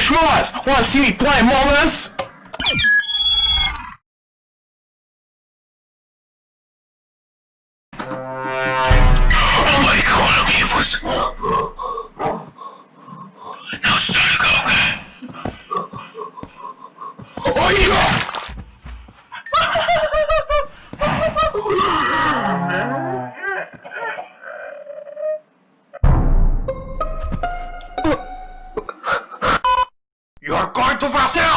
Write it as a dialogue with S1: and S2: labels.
S1: Schmoz! Wanna see me play Us?
S2: Oh. Now time to go, okay?
S1: Oh yeah! corta o!